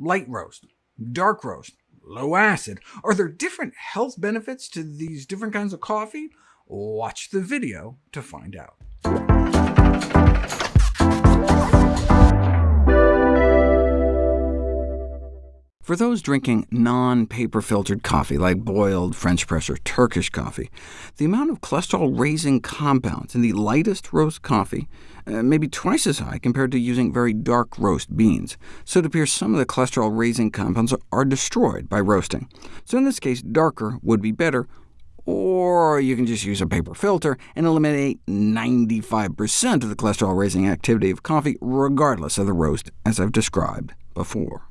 light roast, dark roast, low acid. Are there different health benefits to these different kinds of coffee? Watch the video to find out. For those drinking non-paper filtered coffee, like boiled, French press, or Turkish coffee, the amount of cholesterol-raising compounds in the lightest roast coffee uh, may be twice as high compared to using very dark roast beans, so it appears some of the cholesterol-raising compounds are destroyed by roasting. So in this case, darker would be better, or you can just use a paper filter and eliminate 95% of the cholesterol-raising activity of coffee, regardless of the roast, as I've described before.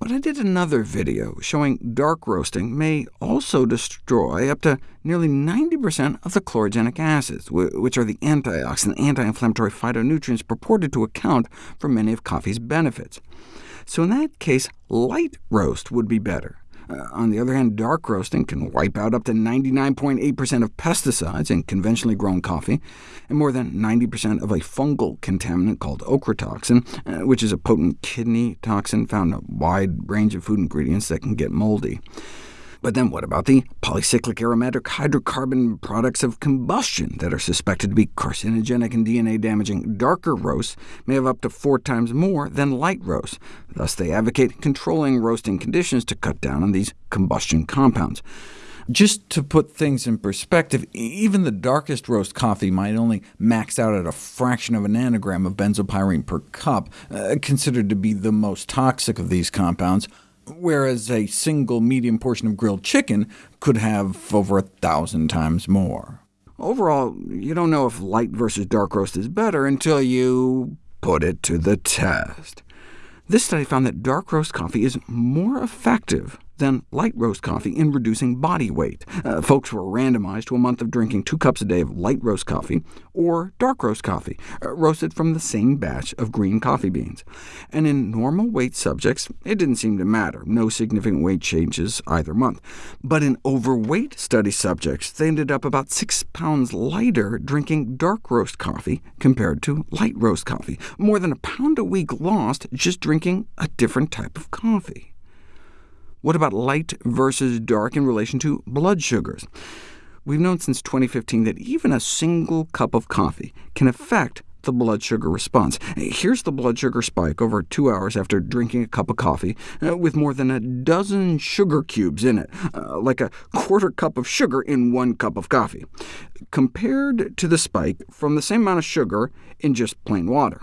But I did another video showing dark roasting may also destroy up to nearly 90% of the chlorogenic acids, which are the antioxidant anti-inflammatory phytonutrients purported to account for many of coffee's benefits. So in that case, light roast would be better. Uh, on the other hand, dark roasting can wipe out up to 99.8% of pesticides in conventionally grown coffee, and more than 90% of a fungal contaminant called ochratoxin, uh, which is a potent kidney toxin found in a wide range of food ingredients that can get moldy. But then what about the polycyclic aromatic hydrocarbon products of combustion that are suspected to be carcinogenic and DNA-damaging? Darker roasts may have up to four times more than light roasts. Thus they advocate controlling roasting conditions to cut down on these combustion compounds. Just to put things in perspective, even the darkest roast coffee might only max out at a fraction of a nanogram of benzopyrene per cup, uh, considered to be the most toxic of these compounds whereas a single medium portion of grilled chicken could have over a thousand times more. Overall, you don't know if light versus dark roast is better until you put it to the test. This study found that dark roast coffee is more effective than light roast coffee in reducing body weight. Uh, folks were randomized to a month of drinking two cups a day of light roast coffee or dark roast coffee, uh, roasted from the same batch of green coffee beans. And in normal weight subjects, it didn't seem to matter, no significant weight changes either month. But in overweight study subjects, they ended up about 6 pounds lighter drinking dark roast coffee compared to light roast coffee, more than a pound a week lost just drinking a different type of coffee. What about light versus dark in relation to blood sugars? We've known since 2015 that even a single cup of coffee can affect the blood sugar response. Here's the blood sugar spike over two hours after drinking a cup of coffee, uh, with more than a dozen sugar cubes in it, uh, like a quarter cup of sugar in one cup of coffee, compared to the spike from the same amount of sugar in just plain water.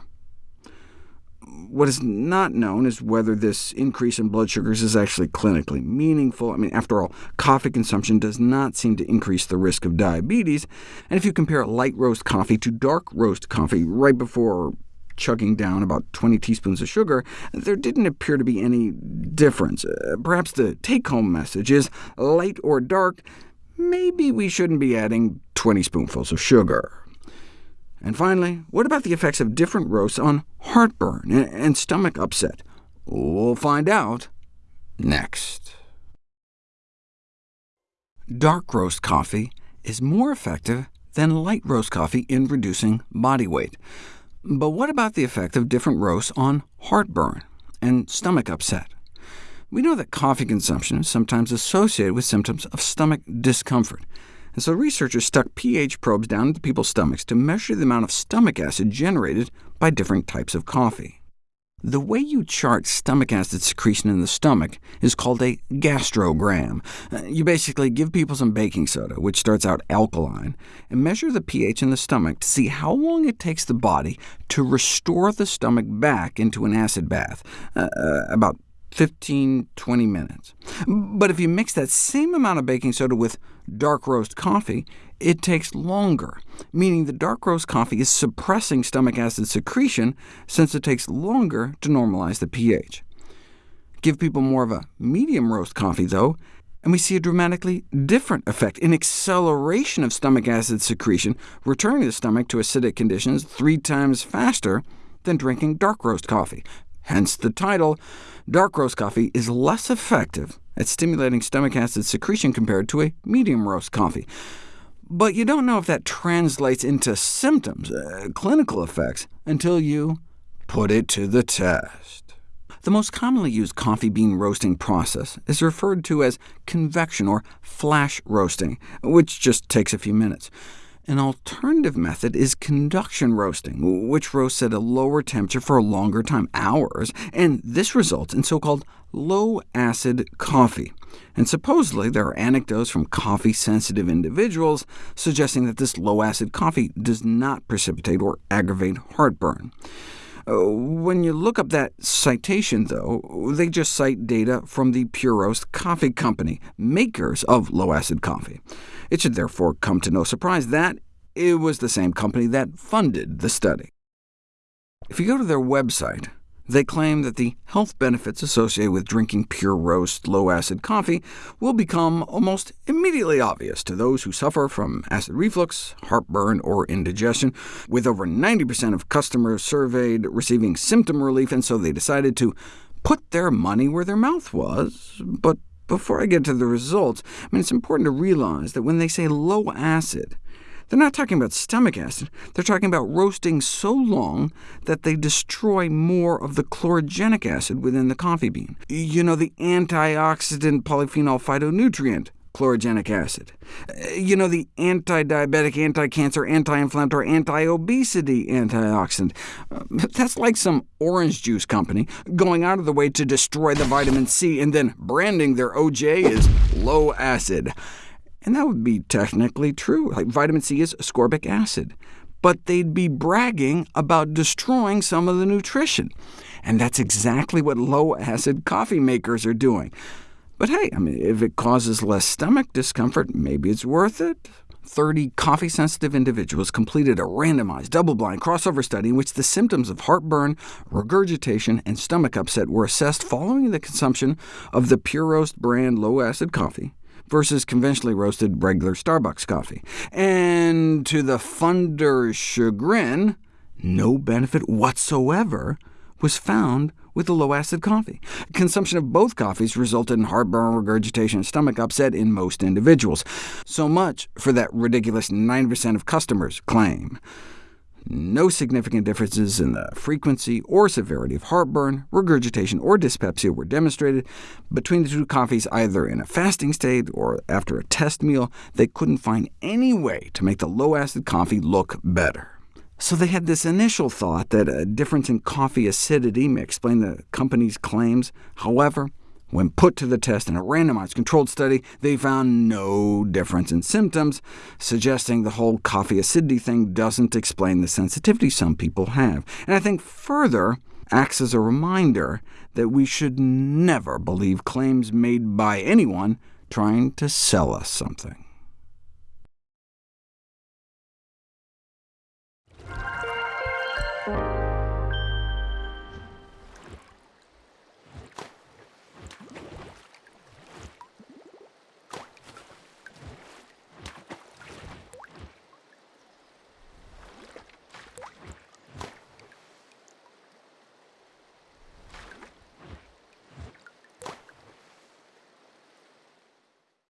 What is not known is whether this increase in blood sugars is actually clinically meaningful. I mean, after all, coffee consumption does not seem to increase the risk of diabetes, and if you compare light roast coffee to dark roast coffee right before chugging down about 20 teaspoons of sugar, there didn't appear to be any difference. Uh, perhaps the take-home message is, light or dark, maybe we shouldn't be adding 20 spoonfuls of sugar. And finally, what about the effects of different roasts on heartburn and stomach upset? We'll find out next. Dark roast coffee is more effective than light roast coffee in reducing body weight. But what about the effect of different roasts on heartburn and stomach upset? We know that coffee consumption is sometimes associated with symptoms of stomach discomfort, and so researchers stuck pH probes down into people's stomachs to measure the amount of stomach acid generated by different types of coffee. The way you chart stomach acid secretion in the stomach is called a gastrogram. Uh, you basically give people some baking soda, which starts out alkaline, and measure the pH in the stomach to see how long it takes the body to restore the stomach back into an acid bath, uh, uh about 15, 20 minutes. But if you mix that same amount of baking soda with dark roast coffee, it takes longer, meaning the dark roast coffee is suppressing stomach acid secretion since it takes longer to normalize the pH. Give people more of a medium roast coffee, though, and we see a dramatically different effect, an acceleration of stomach acid secretion, returning the stomach to acidic conditions three times faster than drinking dark roast coffee. Hence the title, Dark roast coffee is less effective at stimulating stomach acid secretion compared to a medium roast coffee. But you don't know if that translates into symptoms, uh, clinical effects, until you put it to the test. The most commonly used coffee bean roasting process is referred to as convection or flash roasting, which just takes a few minutes. An alternative method is conduction roasting, which roasts at a lower temperature for a longer time, hours, and this results in so-called low-acid coffee. And supposedly there are anecdotes from coffee-sensitive individuals suggesting that this low-acid coffee does not precipitate or aggravate heartburn. Uh, when you look up that citation, though, they just cite data from the Puroast Coffee Company, makers of low-acid coffee. It should therefore come to no surprise that it was the same company that funded the study. If you go to their website, they claim that the health benefits associated with drinking Puroast, low-acid coffee will become almost immediately obvious to those who suffer from acid reflux, heartburn, or indigestion, with over 90% of customers surveyed receiving symptom relief, and so they decided to put their money where their mouth was. But before I get to the results, I mean, it's important to realize that when they say low acid, they're not talking about stomach acid. They're talking about roasting so long that they destroy more of the chlorogenic acid within the coffee bean. You know, the antioxidant polyphenol phytonutrient, chlorogenic acid. Uh, you know, the anti-diabetic, anti-cancer, anti-inflammatory, anti-obesity antioxidant. Uh, that's like some orange juice company going out of the way to destroy the vitamin C, and then branding their OJ as low acid. And that would be technically true. Like vitamin C is ascorbic acid. But they'd be bragging about destroying some of the nutrition. And that's exactly what low-acid coffee makers are doing. But hey, I mean, if it causes less stomach discomfort, maybe it's worth it. 30 coffee-sensitive individuals completed a randomized, double-blind crossover study in which the symptoms of heartburn, regurgitation, and stomach upset were assessed following the consumption of the Puroast brand low-acid coffee versus conventionally roasted regular Starbucks coffee. And to the funder's chagrin, no benefit whatsoever was found with the low-acid coffee. Consumption of both coffees resulted in heartburn, regurgitation, and stomach upset in most individuals. So much for that ridiculous 9% of customers claim. No significant differences in the frequency or severity of heartburn, regurgitation, or dyspepsia were demonstrated between the two coffees, either in a fasting state or after a test meal. They couldn't find any way to make the low-acid coffee look better. So they had this initial thought that a difference in coffee acidity may explain the company's claims. However, when put to the test in a randomized controlled study, they found no difference in symptoms, suggesting the whole coffee acidity thing doesn't explain the sensitivity some people have. And I think further acts as a reminder that we should never believe claims made by anyone trying to sell us something.